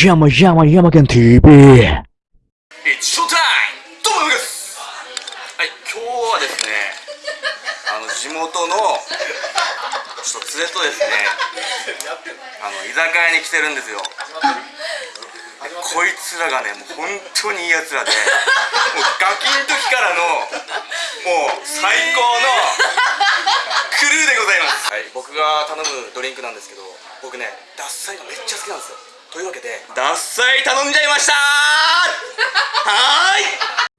山山山県 TV。It's show time! どうもですはい、今日はですね、あの、地元の、ちょっと連れとですね、あの、居酒屋に来てるんですよ。でこいつらがね、もう本当にいいやつらで、もうガキの時からの、もう最高のクルーでございます。はい、僕が頼むドリンクなんですけど、僕ね、獺祭がめっちゃ好きなんですよ。というわけで、獺祭頼んじゃいましたはーい。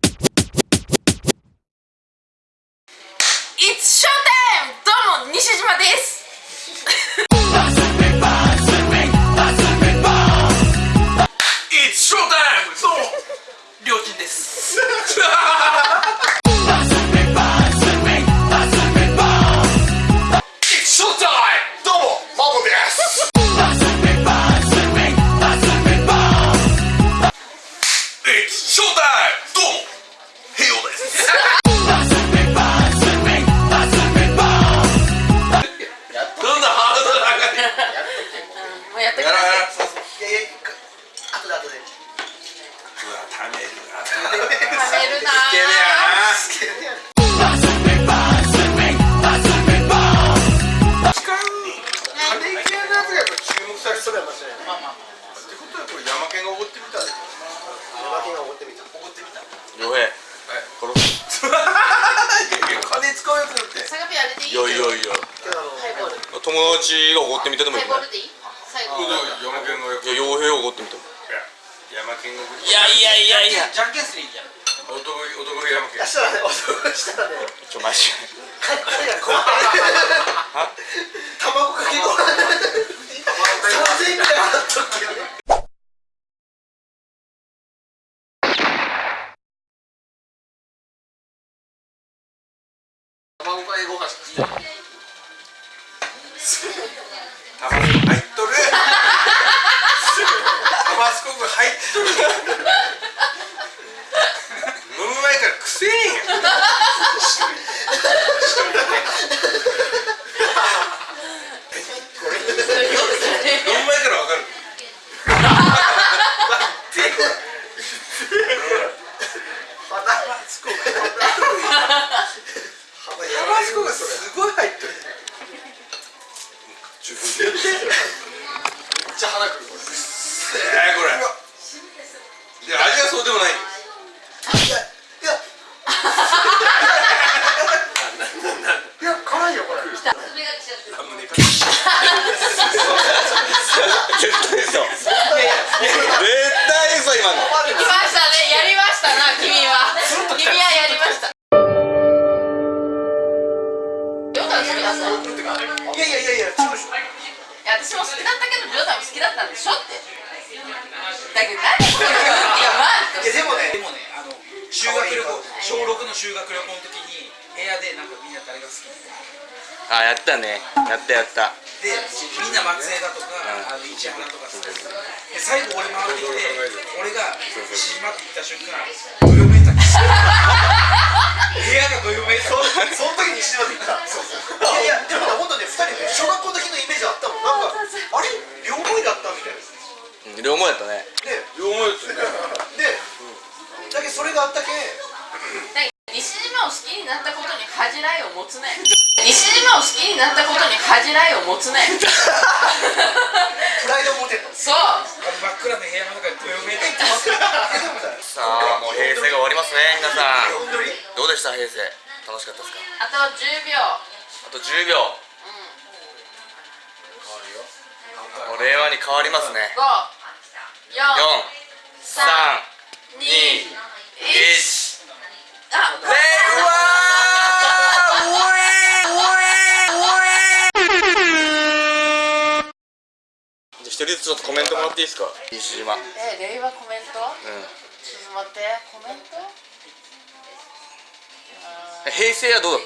良平はい。殺 す金使うやつだって。あ。サガピあれでいいいやいやいやけどあの、ハイボール。友達がおごってみてでもいいねハイボールでいい最後。山県がいや傭兵おごってみてもいやいやいやいやじゃんけんすりいいや男男山県出したらね、男したらね、ちょマジ。卵かけご飯。三千円ぐらい払っとくけどね。卵かけご飯しか好きタバスコ入っとるタバスコ入っとる飲む前からくせえんや飲む前からわかるタバスコが。タバスコがすごい入っとる自分で。やってめっちゃ鼻くるこれえー、これ。で味はそうでもないや、いや。いや、辛いよ、これ。絶対そう絶対嘘今の行きましたね。やりましたな、君は。君はやりました。りょうたん好きだったのいいやいやいやいや、違うでしょ。や、私も好きだったけど、りょうたんも好きだったんでしょって。だけど、何それいや、いや、でもねで。もね、あの修学旅行、小6の修学旅行の時に部屋でなんかみんな誰が好きあやったねやったやったで、みんな松江だとか、あの市原とかさ、で最後俺回ってきて、俺が西島って言った瞬間、どよめいた。部屋それがあったけん。西島を好きになったことに恥じらいを持つね。西島を好きになったことに恥じらいを持つね。プライドを持てと。そう。真っ暗な部屋の中でどよめいた。さあもう平成が終わりますね皆さん。どうでした平成？楽しかったですか？あと10秒。あと10秒。もう令和に変わりますね。5 4 4 3 2 1 1あ令和じゃあ一人ずつちょっとコメントもらっていいですか？西島。うんえ令和コメント？ちょっと待ってコメント？平成はどうだっ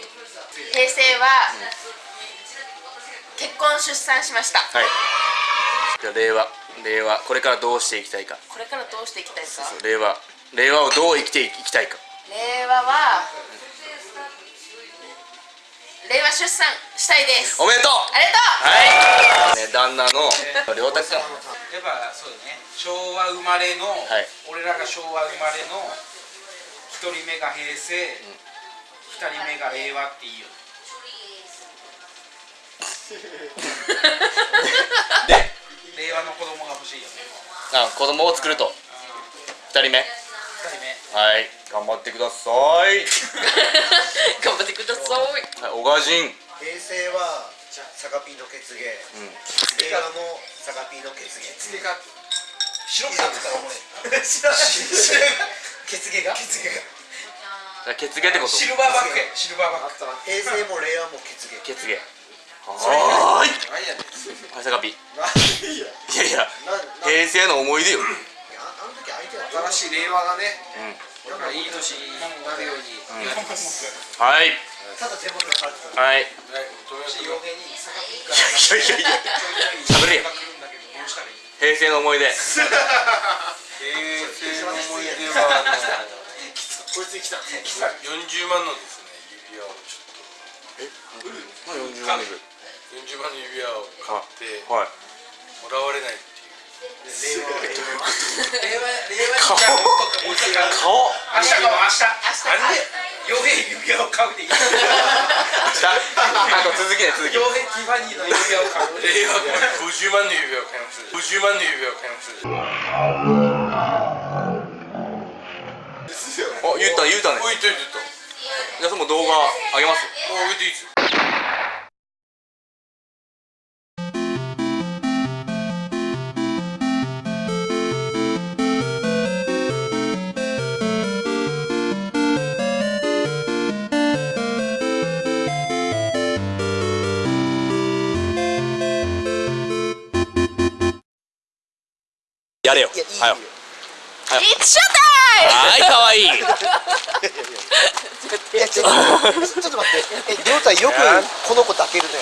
平成は結婚出産しました。たはい。じゃあ令和令和これからどうしていきたいか。これからどうしていきたいですか令和令和をどう生きていきたいか。令和は令和出産したいです。おめでとう。ありがとう。はい、ね、旦那の良太君。やっぱそうだね昭和生まれの、はい。俺らが昭和生まれの一人目が平成二、人目が令和っていいよ で令和の子供が欲しいよねあ子供を作ると。二人目はい頑張ってください、頑張ってください。はい、小川人平成はサガピーの血芸うん。令和もサガピーの血芸血が白くなってたらお前知らない血芸が血芸が。血芸ってこと？シルバーバック。やシルバーバック平成も令和も血芸血芸はーい。何やねん。はいさかぴいいや。やいや平成の思い出よ新しい令和がねうん。俺らいい年になるように。はい。ただ手元が変わってたはい。い。やいやいや喋れよ。が来るんだけどどうしたらいい平成の思い出。平成の思い出はこいつに来た40万のですね指輪をちょっまあ40万でと40万の指輪を買って。はい。もらわれないっていう令和令令和令和にじゃあもう一回顔明日かも明日なんで傭兵指輪を買うでいい傭したあと続きね。続き兵ティファニーの指輪を買う令和50万の指輪を買います50万の指輪を買いますお言った言うた。ねおいといてとじゃあその動画あげます。もう上げていいですよやれよ。いやいいはい。はいかわい。いいやちょっとちょっと待って。えりょうたよくこの子抱けるね